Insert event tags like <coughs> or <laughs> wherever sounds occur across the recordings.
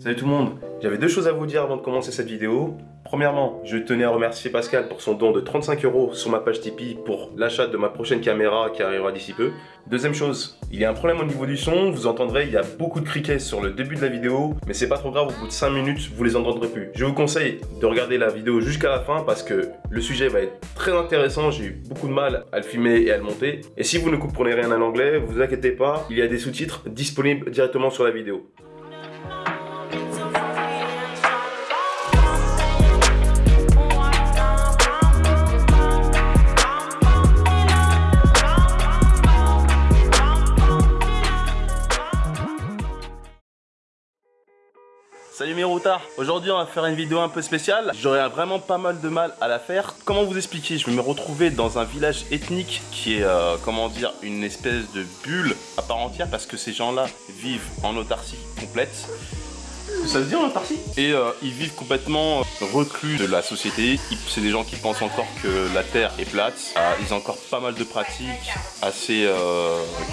Salut tout le monde, j'avais deux choses à vous dire avant de commencer cette vidéo. Premièrement, je tenais à remercier Pascal pour son don de 35 euros sur ma page Tipeee pour l'achat de ma prochaine caméra qui arrivera d'ici peu. Deuxième chose, il y a un problème au niveau du son, vous entendrez, il y a beaucoup de criquets sur le début de la vidéo, mais c'est pas trop grave, au bout de 5 minutes, vous les entendrez plus. Je vous conseille de regarder la vidéo jusqu'à la fin parce que le sujet va être très intéressant, j'ai eu beaucoup de mal à le filmer et à le monter. Et si vous ne comprenez rien à l'anglais, vous inquiétez pas, il y a des sous-titres disponibles directement sur la vidéo. Salut mes routards Aujourd'hui on va faire une vidéo un peu spéciale. J'aurais vraiment pas mal de mal à la faire. Comment vous expliquer? Je vais me retrouver dans un village ethnique qui est, euh, comment dire, une espèce de bulle à part entière parce que ces gens-là vivent en autarcie complète. Ça se dit en autarcie? Et euh, ils vivent complètement euh, reclus de la société. C'est des gens qui pensent encore que la Terre est plate. ils ont encore pas mal de pratiques assez...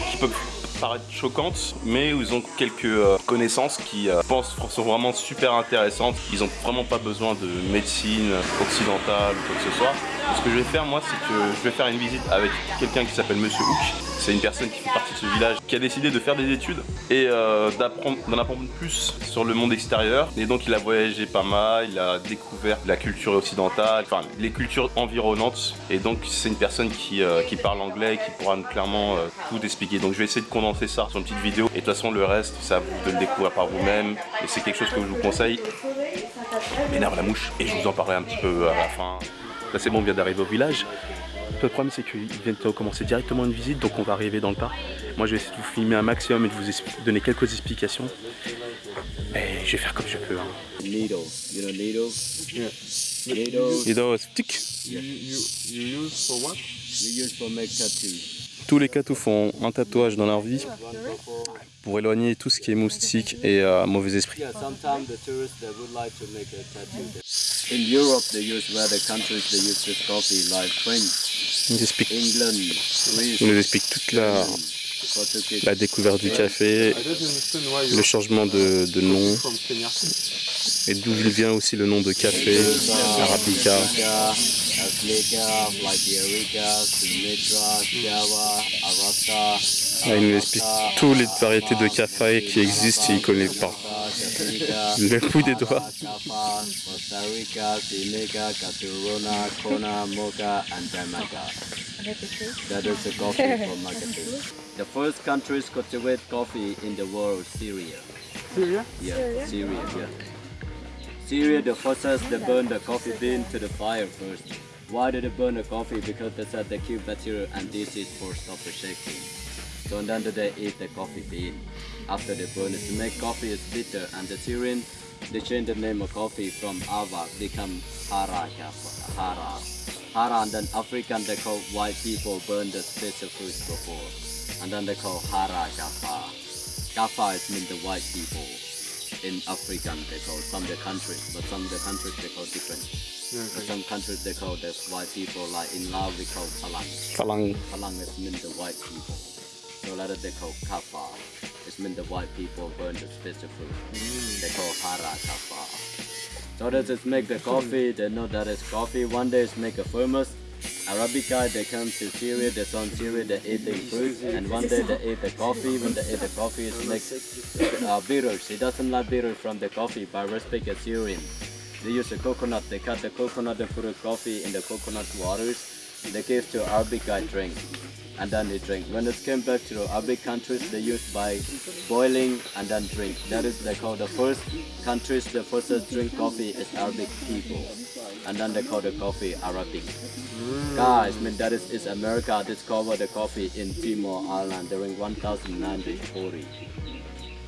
qui peuvent paraître choquantes, mais ils ont quelques euh, connaissances qui euh, pensent sont vraiment super intéressantes. Ils ont vraiment pas besoin de médecine occidentale ou quoi que ce soit. Ce que je vais faire moi, c'est que je vais faire une visite avec quelqu'un qui s'appelle Monsieur Hook. C'est une personne qui fait partie de ce village qui a décidé de faire des études et euh, d'en apprendre plus sur le monde extérieur. Et donc il a voyagé pas mal, il a découvert la culture occidentale, enfin les cultures environnantes. Et donc c'est une personne qui, qui parle anglais et qui pourra clairement tout expliquer. Donc je vais essayer de condenser ça sur une petite vidéo. Et de toute façon le reste, à vous de le découvrir par vous-même. Et c'est quelque chose que je vous conseille. M'énerve la mouche et je vous en parlerai un petit peu à la fin. Là c'est bon, on vient d'arriver au village. Le problème c'est qu'ils viennent de commencer directement une visite, donc on va arriver dans le parc. Moi je vais essayer de vous filmer un maximum et de vous donner quelques explications. Et je vais faire comme je peux. Hein. Needle, you know needle? Yeah. Needle. Needle stick. You, you, you use for what? We use for make tattoos. Tous les catous font un tatouage dans leur vie pour éloigner tout ce qui est moustique et euh, mauvais esprit. Yeah, sometimes the tourists they would like to make a tattoo. In Europe, they use where the countries they use this coffee, like French, Il nous explique, England, il Greece, nous explique toute la, découverte du café, le changement de, de nom et d'où il vient aussi le nom de café, Arabica. Là, il nous explique toutes les variétés de café qui existent et il ne connaît pas. Africa, Le bout des doigts. Costa Rica, Seneca, Caturona, Kona, Mocha, and Jamaica. That is the coffee from marketing. The first countries cultivate coffee in the world, Syria. Syria? Yeah, Syria, yeah. Syria, the first they burn the coffee bean to the fire first. Why did they burn the coffee? Because they said they kill bacteria and disease for stop the shaking. So then they eat the coffee bean. After they burn it to make coffee is bitter and the Syrian they change the name of coffee from Ava become Hara Kappa, Hara. Hara and then African they call white people burn the special fruits before. And then they call Hara Kappa. Kappa is mean the white people. In African they call some of the countries, but some of the countries they call different. But some countries they call the white people like in Laos we call Palang. Falang. Palang is mean the white people. They call Kappa. It's mean the white people burn the special fruit. They call Hara Kappa. So that is make the coffee, they know that is coffee. One day is make a famous Arabica, they come to Syria, they on Syria, they eating fruit, and one day they eat the coffee. When they eat the coffee, it makes uh, bitters. He doesn't like bitter from the coffee, but respect a Syrian. They use the coconut, they cut the coconut and put the coffee in the coconut waters. They give to Arabica drink, and then they drink. When it came back to the Arabic countries, they used by boiling and then drink. That is they call the first countries, the first drink coffee is Arabic people, and then they call the coffee Arabic. Guys, I mean that is, is America discovered the coffee in Timor Island during 1940.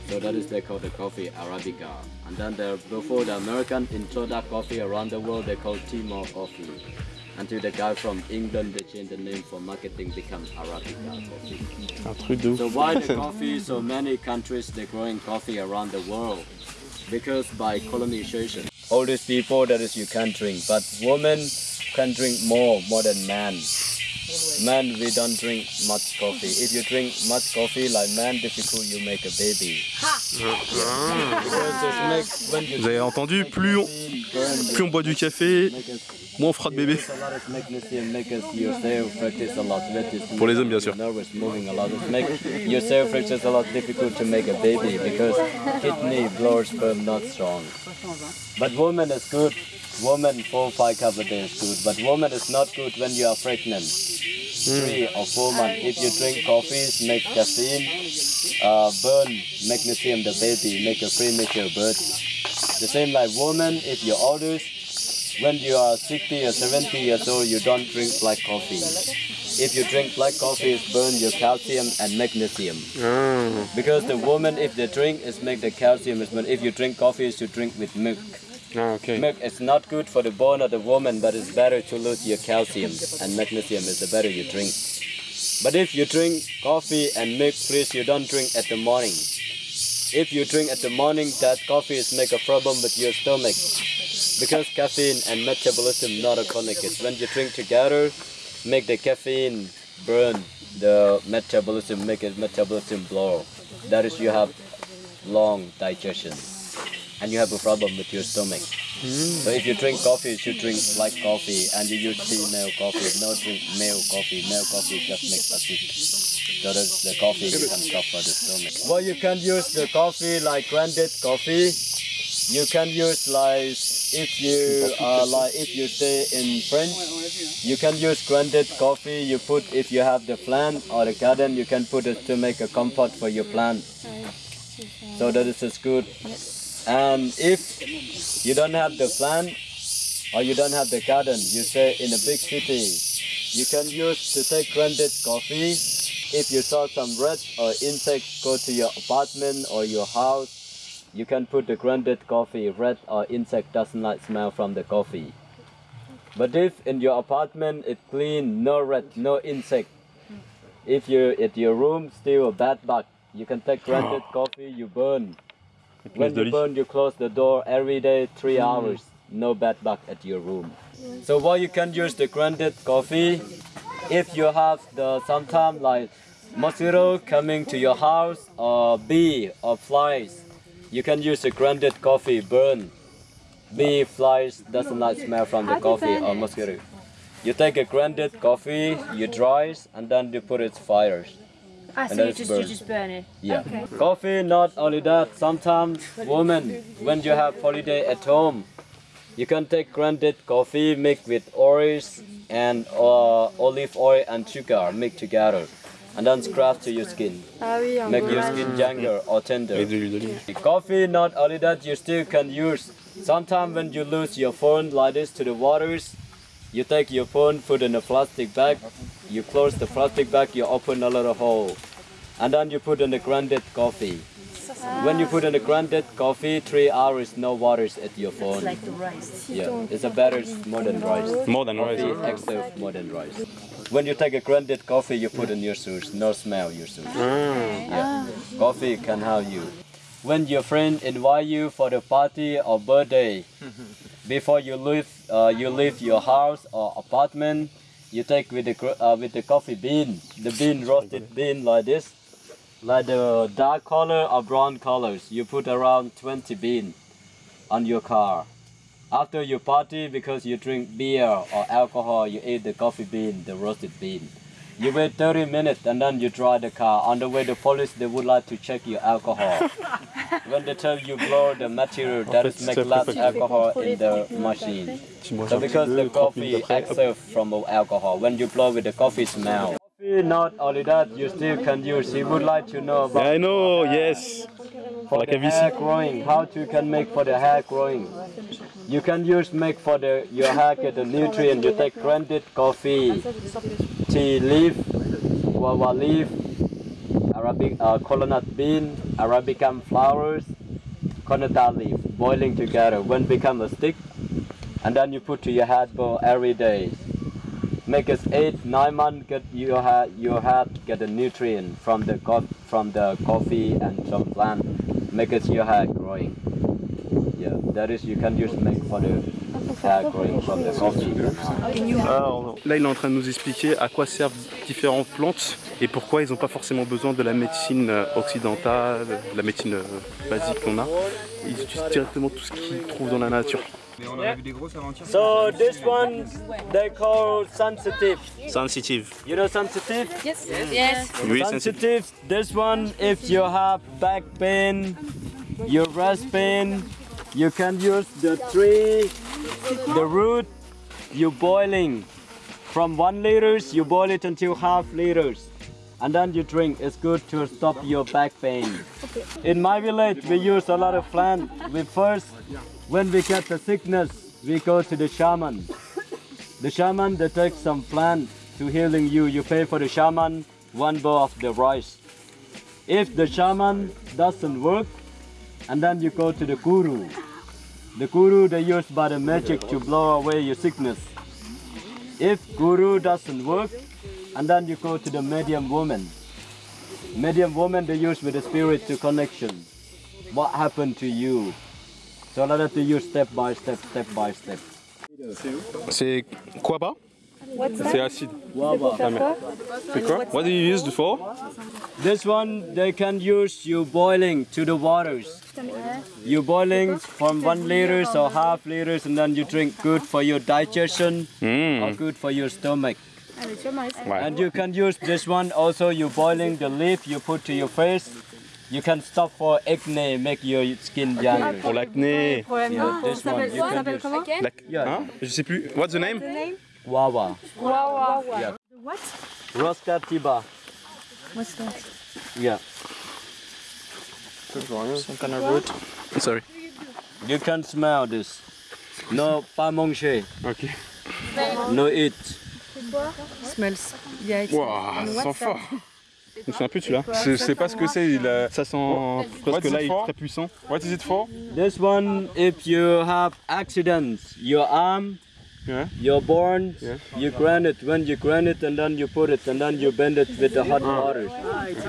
So that is they call the coffee Arabica. And then the, before the American introduced coffee around the world, they call Timor coffee. Until the guy from England, they changed the name for marketing, become Arabica coffee. Un truc de ouf. So why the <laughs> coffee? So many countries they're growing coffee around the world because by colonization. All these people that is you can drink, but women can drink more more than men. Man we don't drink much coffee. If you drink much coffee like man, difficult you make a baby. Because it's make, when you Vous avez entendu, plus on, burn plus on boit du café, make us moins on fera de bébé. It's a lot of magnesium, make us yourself practice a lot. That is Pour les hommes, bien sûr. Nervous, moving a lot. It make yourself practice a lot difficult to make a baby because kidney blood sperm not strong. But woman is good. Woman four five a day is good. But woman is not good when you are pregnant. Three or four months. If you drink coffees, make caffeine, uh, burn magnesium the baby, make a premature birth. The same like woman, if you're older, when you are 60 or 70 years old, you don't drink black coffee. If you drink black coffee, it burn your calcium and magnesium. Because the woman, if they drink, is make the calcium is. If you drink coffee, you drink with milk. Ah, ok. Milk is not good for the bone of the woman, but it's better to lose your calcium and magnesium is the better you drink. But if you drink coffee and milk, please you don't drink at the morning. If you drink at the morning, that coffee is make a problem with your stomach because caffeine and metabolism not a connected. When you drink together, make the caffeine burn the metabolism, make it metabolism blow. That is you have long digestion and you have a problem with your stomach. So if you drink coffee, you should drink light coffee and you use female coffee. No drink male coffee. Male coffee just makes acid. So that's the coffee you can suffer the stomach. Well, you can use the coffee like grounded coffee. You can use like if you uh, like if you stay in French, you can use grounded coffee. You put if you have the plant or the garden, you can put it to make a comfort for your plant. So that is just good. And if you don't have the plant or you don't have the garden, you say in a big city, you can use to take grounded coffee. If you saw some rats or insects go to your apartment or your house, you can put the grounded coffee. Rat or insect doesn't like smell from the coffee. But if in your apartment it's clean, no rat, no insect, if you at your room still a bad bug, you can take grounded oh. coffee, you burn. When you lit. burn, you close the door every day, three hours. No bad bug at your room. So what you can use the grounded coffee, if you have the sometime like mosquito coming to your house or bee or flies, you can use the grounded coffee burn. Bee flies doesn't like smell from the How do you coffee or mosquito. You take a grounded coffee, you dry it, and then you put it fires. Ah, And so then you it's just you just burn it. Yeah. Okay. Coffee, not only that, sometimes women, when you have holiday at home, you can take grounded coffee mixed with orange and uh, olive oil and sugar mixed together. And then scratch to your skin. Ah oui, en Make your skin younger or tender. Et de l'huile d'olive. Coffee, not only that, you still can use. Sometimes when you lose your phone like this to the waters, you take your phone, put in a plastic bag, you close the plastic bag, you open a little hole, and then you put in the grounded coffee. When you put in the grounded coffee, three hours, no waters at your phone. It's like the rice. Yeah, it's a better more than rice. More than Coffee rice. extra more than rice. When you take a grounded coffee, you put in your shoes, no smell your shoes. Ah. Yeah, coffee can help you. When your friend invite you for the party or birthday, <laughs> before you leave, uh, you leave your house or apartment, you take with the uh, with the coffee bean, the bean roasted bean like this, like the dark color or brown colors. You put around 20 bean on your car. After you party, because you drink beer or alcohol, you eat the coffee bean, the roasted bean. You wait 30 minutes and then you drive the car. On the way, the police they would like to check your alcohol. <laughs> when they tell you blow the material, that is make less alcohol in the machine. So because the coffee après, from alcohol, when you blow with the coffee smell. Coffee, not only that, you still can use. He would like to know about I know, yes. for la the calvitie. hair growing, how you can make for the hair growing. You can use make for the your hair get the nutrient. You take grounded coffee, tea leaf, guava leaf, Arabic uh, coconut bean, Arabicum flowers, conata leaf, boiling together. When become a stick, and then you put to your head bowl every day. Make it eight, nine months. Get your head, your head get the nutrient from the from the coffee and some plant. Make it your hair growing. That is, you can use make for the hair growing from the coffee. Alors, là, il est en train de nous expliquer à quoi servent différentes plantes et pourquoi ils n'ont pas forcément besoin de la médecine euh, occidentale, de la médecine euh, basique qu'on a. Ils utilisent directement tout ce qu'ils trouvent dans la nature. Mais on en a vu des grosses avant-hier. So this one they call sensitive. Sensitive. You know sensitive? Yes. Yes. Oui, sensitive. Sensitive. This one, if you have back pain, your breast pain, you can use the tree, the root, you boiling. From one liters, you boil it until half liters. And then you drink. It's good to stop your back pain. In my village, we use a lot of plant. We first, when we get the sickness, we go to the shaman. The shaman, they take some plant to healing you. You pay for the shaman one bowl of the rice. If the shaman doesn't work, and then you go to the guru. The guru they use by the magic to blow away your sickness. If guru doesn't work, and then you go to the medium woman. Medium woman they use with the spirit to connection. What happened to you? So that they use step by step, step by step. C'est quoi pas C'est acide. C'est quoi What do you use it for This one they can use you boiling to the waters. You boiling from one liters or half liters and then you drink good for your digestion hmm. or good for your stomach. Ouais. And you can use this one also you boiling the leaf you put to your face. You can stop for acne, make your skin younger. Pour l'acné. Yeah, this ah, one you can use. Lac- Hein Je sais plus. What's the name Wawa. Yeah. What? Rosca tiba. What's that? Yeah. Some kind of root. Sorry. You can smell this. No pas manger. Ok. No eat. Smells. Yeah, it's Waouh, ça sent fort. Je me souviens plus de celui-là. Je sais pas ce que c'est. Il a... Ça sent What presque is it là, il est très puissant. What is it for? This one, if you have accidents, your arm, Yeah. you're born, Yeah. you grind it. When you grind it, and then you put it, and then you bend it with the hot water.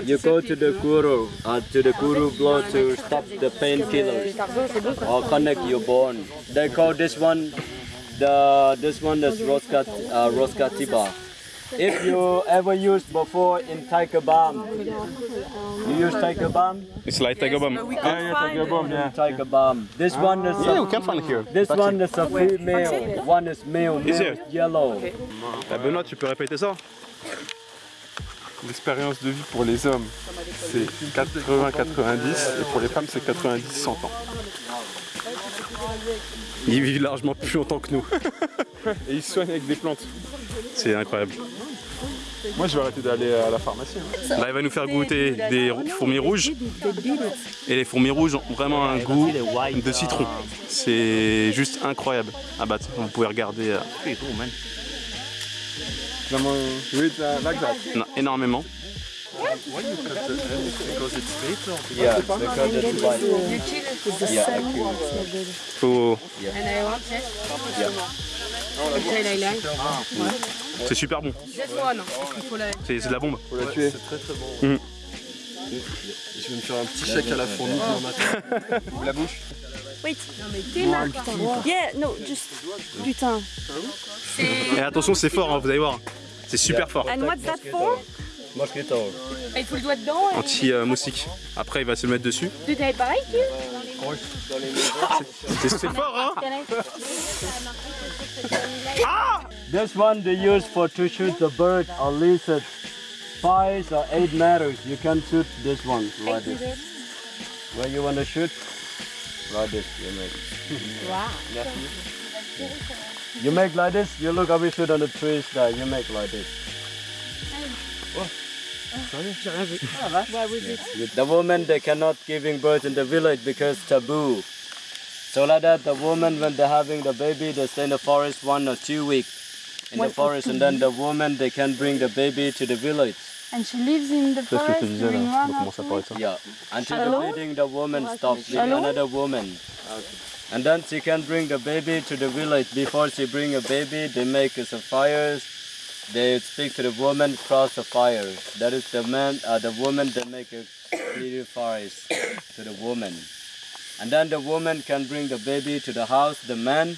You go to the guru, uh, to the guru blow to stop the painkillers or connect your bone. They call this one, the this one is Rosca, uh, Tiba. If you ever used before in Tiger Balm, you use Tiger Balm? It's like Tiger Balm. Ah, yeah, Tiger Bomb, yeah. Tiger Balm. This one is Yeah, a we can find it here. This one is a female, one is male, Is male it? is yellow. Ah, Benoît, tu peux répéter ça L'expérience de vie pour les hommes, c'est 80-90 et pour les femmes, c'est 90-100 ans. Ils vivent largement plus longtemps que nous. <laughs> Et ils soignent avec des plantes. C'est incroyable. Moi, je vais arrêter d'aller à la pharmacie. hein. Là, il va nous faire goûter des fourmis rouges. Et les fourmis rouges ont vraiment un goût de citron. C'est juste incroyable. Ah bah, vous pouvez regarder euh, Vraiment, oui, t'as- là, exact. non, énormément. Faut- C'est super bon. C'est c'est de la bombe. Faut la tuer. Je vais me faire un petit chèque à la fourmi demain matin. <laughs> La bouche. Wait. Yeah, no, just putain. Et attention, c'est fort, hein, vous allez voir. C'est super fort. And what's that for? Mosquito. Il faut le doigt dedans. et- Anti-moustique. Après, il va se le mettre dessus. Tu t'avais pareil, tu C'est c'est fort, hein Ah! This one they use for to shoot the bird or lizard. Five or eight meters. You can shoot this one like this. Where you want to shoot? Like this. You make. Wow. <laughs> You make like this. You look how we shoot on the trees there. You make like this. The women they cannot giving birth in the village because taboo. So like that, the woman when they're having the baby, they stay in the forest one or two weeks in the forest, and then the woman they can bring the baby to the village. And she lives in the C'est ce que je te forest disais là. during On one commence à parler de ça. Yeah, until the Alone? bleeding, the woman stops with Alone? another woman. And then she can bring the baby to the village. Before she bring a baby, they make some fires. They speak to the woman, cross the fire. That is the man, uh, the woman. They make a <coughs> little fires to the woman. And then the woman can bring the baby to the house. The man,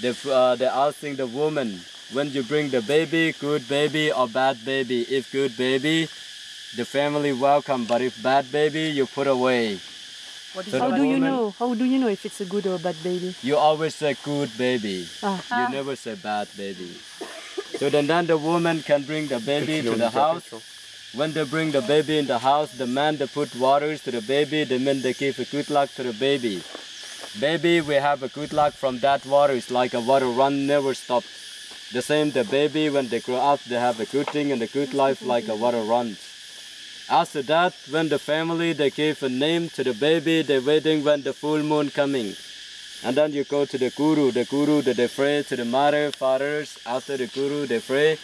they, uh, they're asking the woman, when you bring the baby, good baby or bad baby? If good baby, the family welcome. But if bad baby, you put away. What is So How the do you know? How do you know if it's a good or a bad baby? You always say good baby. Ah. You never say bad baby. So then, then the woman can bring the baby to the house. When they bring the baby in the house, the man they put waters to the baby, the men they give a good luck to the baby. Baby, we have a good luck from that water. It's like a water run never stop. The same the baby when they grow up, they have a good thing and a good life like a water runs. After that, when the family they give a name to the baby, they waiting when the full moon coming. And then you go to the guru. The guru they pray to the mother, fathers. After the guru they pray.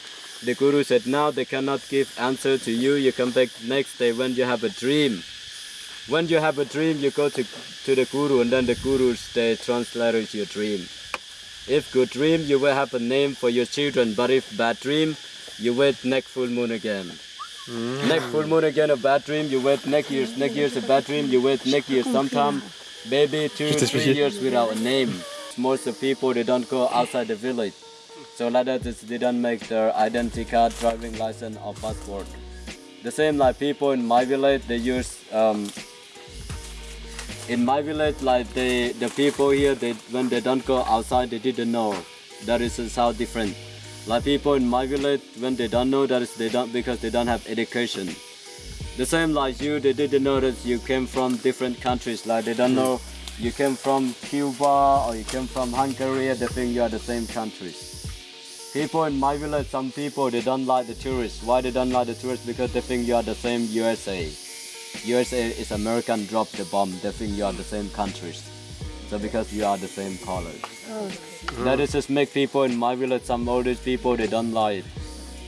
The guru said now they cannot give answer to you. You come back next day when you have a dream. When you have a dream, you go to, to the guru and then the gurus they translate your dream. If good dream, you will have a name for your children. But if bad dream, you wait next full moon again. Next full moon again a bad dream, you wait next year's next year's a bad dream, you wait next year sometime, maybe two, three years without a name. Most of people they don't go outside the village. So like that is they don't make their identity card, driving license or passport. The same like people in my village they use um, in my village like they the people here they when they don't go outside they didn't know. That is is how different. Like people in my village, when they don't know that is they don't because they don't have education. The same like you, they didn't know that you came from different countries. Like they don't know you came from Cuba or you came from Hungary. They think you are the same countries. People in my village, some people they don't like the tourists. Why they don't like the tourists? Because they think you are the same USA. USA is American drop the bomb. They think you are the same countries. So because you are the same colors. Oh. That is just make people in my village, some oldest people, they don't like it.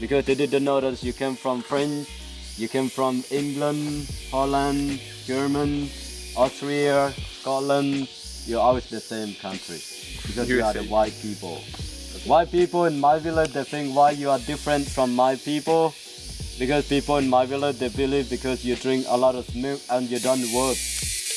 Because they didn't know that you came from French, you came from England, Holland, German, Austria, Scotland, you're always the same country. Because you are the white people. White people in my village, they think why you are different from my people. Because people in my village, they believe because you drink a lot of milk and you don't work.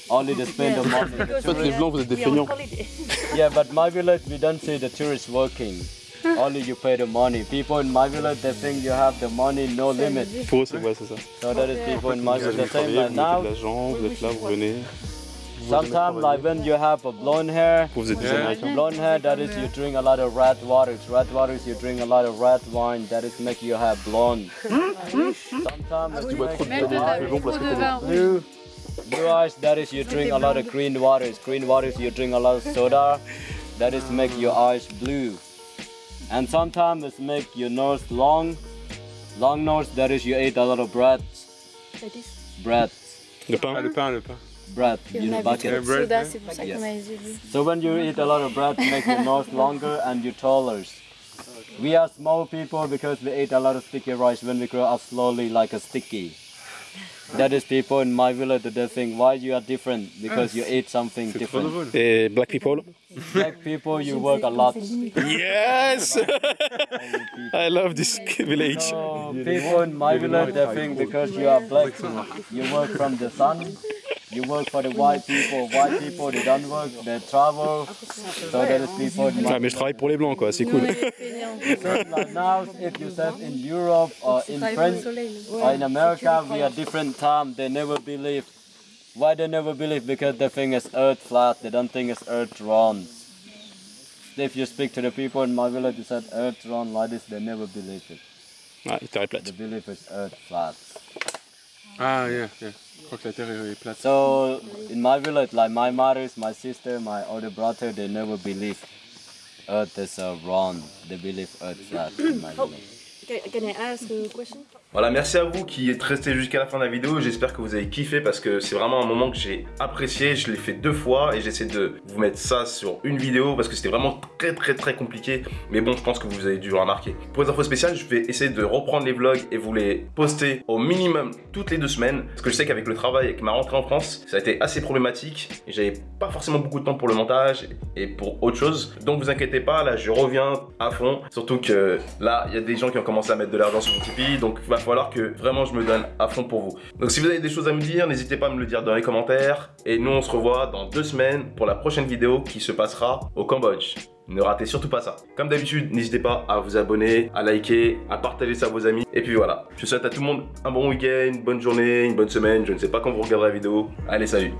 Only they spend the money. The En fait, les blancs, vous êtes des We are on feignants. <laughs> yeah, but my village, we don't see the tourists working. Only you pay the money. People in my village, they think you have the money, no limit. Pour eux, c'est ouais, c'est ça. So that is people in my village. allez The same travailler, like vous mettez de now. vous êtes là, vous venez. Sometimes like when you have a blonde hair, Vous êtes des Américains. blonde hair, that is you drink a lot of red waters. Red waters, you drink a lot of red wine. That is make you have blonde. Sometimes Tu bois trop de Même de- t'as de bu blond trop parce que de t'es vin rouge. Blue, blue eyes, that is you drink a lot of green waters. Green waters, you drink a lot of soda. That is make your eyes blue. And sometimes it make your nose long. Long nose, that is you eat a lot of bread. Bread. Ah, le pain, le pain, le pain. Bread, Et you on know, bucket. trop bread, soda, hein. c'est pour ça Yes. qu'on a les yeux bleus. So when you eat a lot of bread, make your nose longer <laughs> and you taller. We are small people because we eat a lot of sticky rice when we grow up slowly like a sticky. That is people in my village that they think why you are different because you eat something different. drôle. Et uh, black people Black people you work a lot. Yes <laughs> I love this <laughs> village. So people in my village they think because you are black you work from the sun. You work for the white people. White people they don't work, they travel. So that is people in Ah, mais je travaille pour les blancs, quoi, c'est cool. like now, if you said in Europe or in France or in America, we are different time. They never believe. Why they never believe? Because they think it's Earth flat. They don't think it's Earth round. If you speak to the people in my village, you said Earth round like this, they never believe it. Ah, il t'arrête They plate. believe it's Earth flat. Ah, yeah, yeah. Je crois que la terre est plate. So in my village, like my mothers, my sister, my older brother, they never believe Earth is uh, round. They believe Earth flat in my village. Can, can I ask a question? Voilà, merci à vous qui êtes restés jusqu'à la fin de la vidéo. J'espère que vous avez kiffé parce que c'est vraiment un moment que j'ai apprécié. Je l'ai fait deux fois et j'essaie de vous mettre ça sur une vidéo parce que c'était vraiment très très très compliqué. Mais bon, je pense que vous avez dû remarquer. Pour les infos spéciales, je vais essayer de reprendre les vlogs et vous les poster au minimum toutes les deux semaines. Parce que je sais qu'avec le travail et que ma rentrée en France, ça a été assez problématique et j'avais pas forcément beaucoup de temps pour le montage et pour autre chose. Donc vous inquiétez pas, là je reviens à fond. Surtout que là, il y a des gens qui ont commencé à mettre de l'argent sur mon Tipeee. Donc va falloir que vraiment je me donne à fond pour vous. Donc si vous avez des choses à me dire, n'hésitez pas à me le dire dans les commentaires. Et nous, on se revoit dans deux semaines pour la prochaine vidéo qui se passera au Cambodge. Ne ratez surtout pas ça. Comme d'habitude, n'hésitez pas à vous abonner, à liker, à partager ça à vos amis. Et puis voilà, je souhaite à tout le monde un bon week-end, une bonne journée, une bonne semaine. Je ne sais pas quand vous regarderez la vidéo. Allez, salut